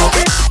Okay.